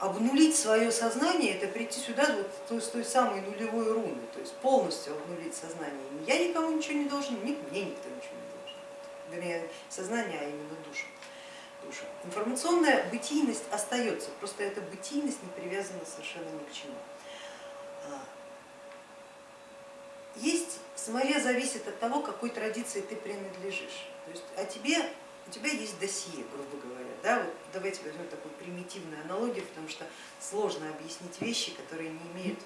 обнулить свое сознание, это прийти сюда вот с той самой нулевой руны, то есть полностью обнулить сознание. Я никому ничего не должен, ни мне никто ничего не должен. Вернее, сознание, а именно душа. душа. Информационная бытийность остается, просто эта бытийность не привязана совершенно ни к чему. А, есть, самое зависит от того, какой традиции ты принадлежишь. То есть о тебе у тебя есть досье, грубо говоря. Да? Вот давайте возьмем такую примитивную аналогию, потому что сложно объяснить вещи, которые не имеют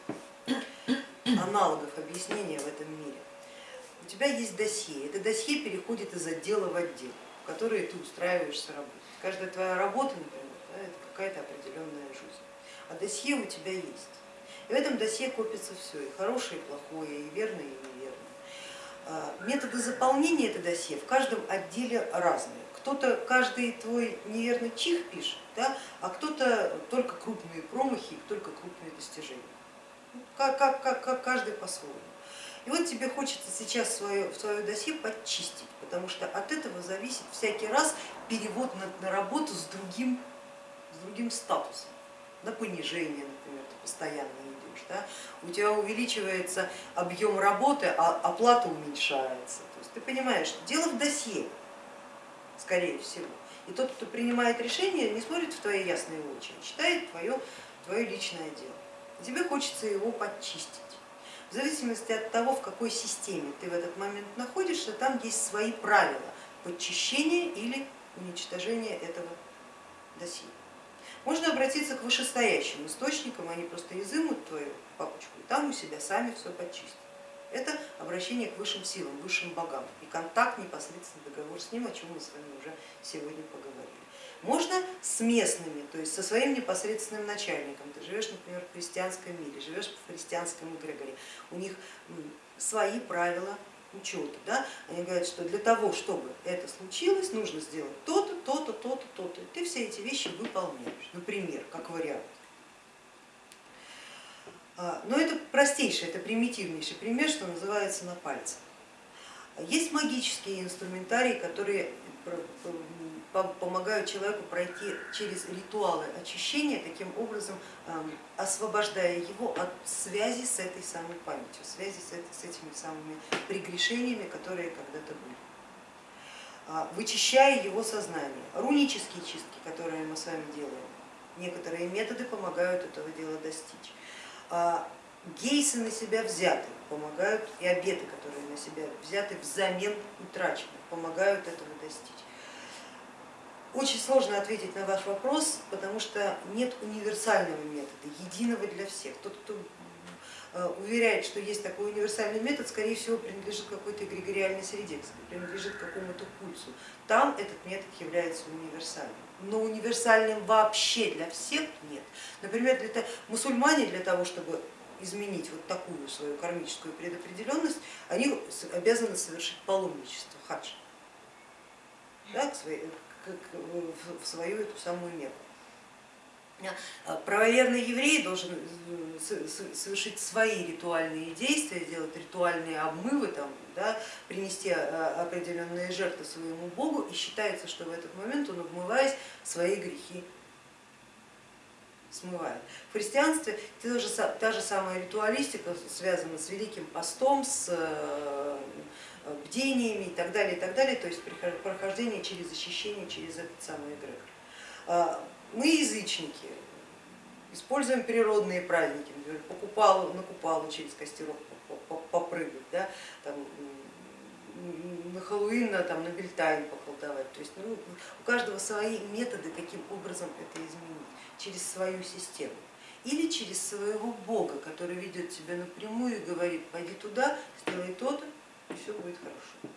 аналогов объяснения в этом мире. У тебя есть досье, это досье переходит из отдела в отдел, в который ты устраиваешься работать. Каждая твоя работа, например, да, это какая-то определенная жизнь, а досье у тебя есть. И в этом досье копится все, и хорошее, и плохое, и верное, и неверное. Методы заполнения этого досье в каждом отделе разные кто-то каждый твой неверный чих пишет, да, а кто-то только крупные промахи, только крупные достижения. Как, как, как, как каждый по-своему. И вот тебе хочется сейчас свое, свое досье подчистить, потому что от этого зависит всякий раз перевод на, на работу с другим, с другим статусом, на понижение, например, ты постоянно идешь. Да? У тебя увеличивается объем работы, а оплата уменьшается. То есть ты понимаешь, дело в досье скорее всего. И тот, кто принимает решение, не смотрит в твои ясные очи, а читает твое, твое личное дело. Тебе хочется его подчистить. В зависимости от того, в какой системе ты в этот момент находишься, там есть свои правила подчищения или уничтожения этого досье. Можно обратиться к вышестоящим источникам, они просто изымут твою папочку и там у себя сами все подчистят это обращение к высшим силам, высшим богам и контакт, непосредственно договор с ним, о чем мы с вами уже сегодня поговорили. Можно с местными, то есть со своим непосредственным начальником. Ты живешь, например, в христианском мире, живешь в христианском эгрегоре, у них свои правила учета. Да? Они говорят, что для того, чтобы это случилось, нужно сделать то-то, то-то, то-то, эти вещи выполняешь, например, как вариант. А, но это простейший, это примитивнейший пример, что называется на пальце. Есть магические инструментарии, которые помогают человеку пройти через ритуалы очищения, таким образом освобождая его от связи с этой самой памятью, связи с, этими самыми прегрешениями, которые когда-то были вычищая его сознание. Рунические чистки, которые мы с вами делаем, некоторые методы помогают этого дела достичь. А гейсы на себя взяты, помогают, и обеты, которые на себя взяты взамен утраченных, помогают этого достичь. Очень сложно ответить на ваш вопрос, потому что нет универсального метода, единого для всех. Тот, кто уверяет, что есть такой универсальный метод, скорее всего принадлежит какой-то эгрегориальной среде, принадлежит какому-то пульсу. Там этот метод является универсальным но универсальным вообще для всех нет. Например, для, мусульмане для того, чтобы изменить вот такую свою кармическую предопределенность, они обязаны совершить паломничество, хадж, да, в свою эту самую Мекку. А правоверный еврей должен э, совершить свои ритуальные действия, сделать ритуальные обмывы, там, да, принести а, определенные жертвы своему Богу и считается, что в этот момент он, обмываясь, свои грехи смывает. В христианстве та же, та же самая ритуалистика связана с Великим постом, с э, бдениями и так далее, и так далее, то есть прохождение через очищение, через этот самый эгрегор. Мы язычники, используем природные праздники, например, по купалу, на купалу через костерок попрыгать, да, там, на Хэллоуин, там, на Бельтайн поколдовать. То есть ну, у каждого свои методы, каким образом это изменить, через свою систему. Или через своего бога, который ведет тебя напрямую и говорит, пойди туда, сделай то-то, и все будет хорошо.